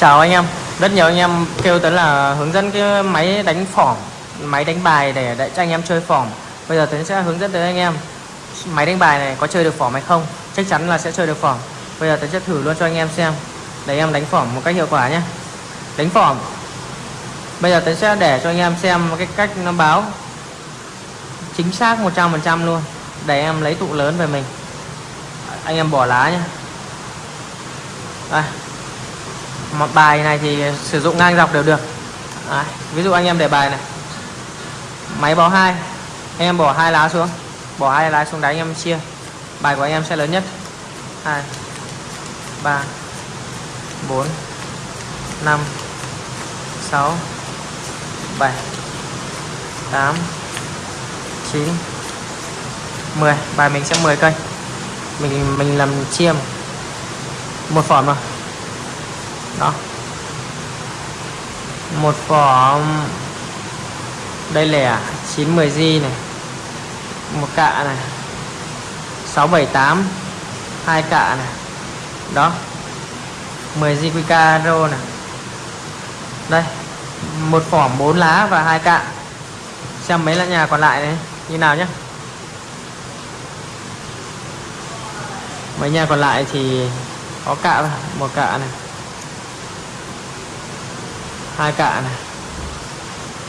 Chào anh em. Rất nhiều anh em kêu tới là hướng dẫn cái máy đánh phỏng Máy đánh bài để, để cho anh em chơi phỏng. Bây giờ Tuấn sẽ hướng dẫn tới anh em Máy đánh bài này có chơi được phỏng hay không. Chắc chắn là sẽ chơi được phỏng. Bây giờ Tuấn sẽ thử luôn cho anh em xem Để em đánh phỏng một cách hiệu quả nhé. Đánh phỏng. Bây giờ Tuấn sẽ để cho anh em xem cái cách nó báo. Chính xác 100% luôn. Để em lấy tụ lớn về mình. Anh em bỏ lá nhé. Đây một bài này thì sử dụng ngang dọc đều được. Đấy. ví dụ anh em để bài này. Máy báo hai, anh em bỏ hai lá xuống. Bỏ hai lá xuống đáy anh em chia. Bài của anh em sẽ lớn nhất. Hai, ba, bốn, năm, sáu, bảy, tám, chín 10 bài mình sẽ 10 cây. Mình mình làm chiêm một phỏm rồi đó. Một vỏ um, đây lẻ à? 910 G này. Một cạ này. 678 hai cạ này. Đó. 10 G QK rô này. Đây, một phỏm 4 lá và hai cạ. Xem mấy là nhà còn lại này, như nào nhé mấy nhà còn lại thì có cạ một cạ này hai cạ này.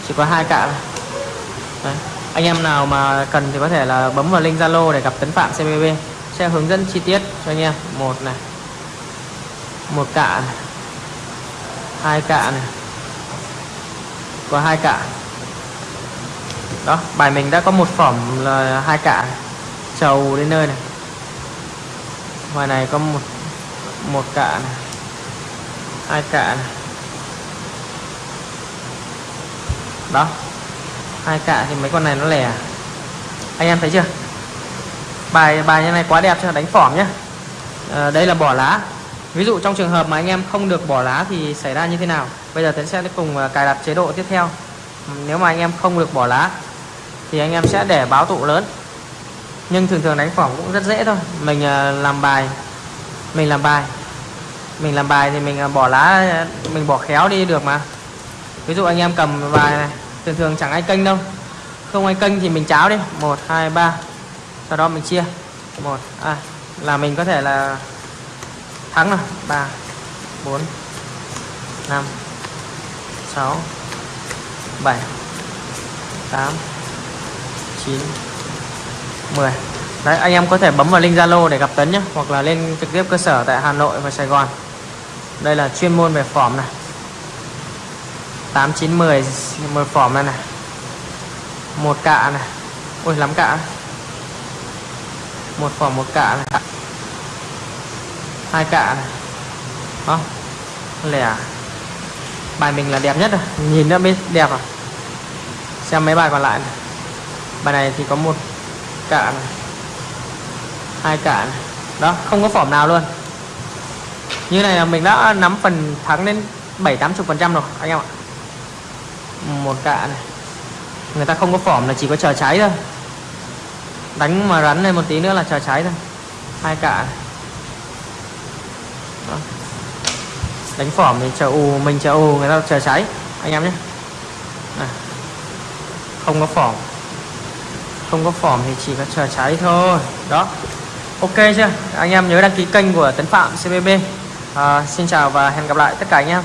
Chỉ có hai cạ này Đấy. anh em nào mà cần thì có thể là bấm vào link zalo để gặp tấn phạm cbb sẽ hướng dẫn chi tiết cho anh em. Một này. Một cạ này. Hai cạ này. Có hai cạ. Đó, bài mình đã có một phẩm là hai cạ trầu đến nơi này. Ngoài này có một một cạ này. Hai cạ này. Đó. Hai cạ thì mấy con này nó lẻ à? anh em thấy chưa? Bài bài như này quá đẹp cho đánh phỏng nhé à, ờ, đây là bỏ lá. Ví dụ trong trường hợp mà anh em không được bỏ lá thì xảy ra như thế nào? Bây giờ Tiến sẽ cùng ờ, cài đặt chế độ tiếp theo. Ừ, nếu mà anh em không được bỏ lá thì anh em sẽ để báo tụ lớn. Nhưng thường thường đánh phỏng cũng rất dễ thôi. Mình ờ, làm bài mình làm bài. Mình làm bài thì mình bỏ lá mình bỏ khéo đi được mà ví dụ anh em cầm bài này thường thường chẳng ai kênh đâu. Không ai kênh thì mình cháo đi. Một hai ba. Sau đó mình chia. Một à, là mình có thể là thắng rồi. Ba bốn năm sáu bảy tám chín mười. Đấy, anh em có thể bấm vào link Zalo để gặp Tấn nhé hoặc là lên trực tiếp cơ sở tại Hà Nội và Sài Gòn. Đây là chuyên môn về phỏm này. 8 9 10 một phỏm này này. Một cạ này. Ôi, lắm cạ một phỏm một cạ này. Hai cạ này. Đó lẻ à? bài mình là đẹp nhất rồi. Nhìn đã biết đẹp rồi xem mấy bài còn lại này. bài này thì có một cạ này. Hai cạ này. Đó, không có phỏm nào luôn. Như này là mình đã nắm phần thắng đến 7 80 phần trăm rồi, anh em ạ một cạ này. Người ta không có phỏm là chỉ có chờ cháy thôi. Đánh mà rắn lên một tí nữa là chờ cháy thôi. Hai cạ này. Đó. đánh phỏm thì chờ ù mình chờ ù người ta chờ cháy. Anh em nhé. À. không có phỏm. Không có phỏm thì chỉ có chờ cháy thôi. Đó. Ok chưa? Anh em nhớ đăng ký kênh của tấn phạm cbb à, xin chào và hẹn gặp lại tất cả anh em.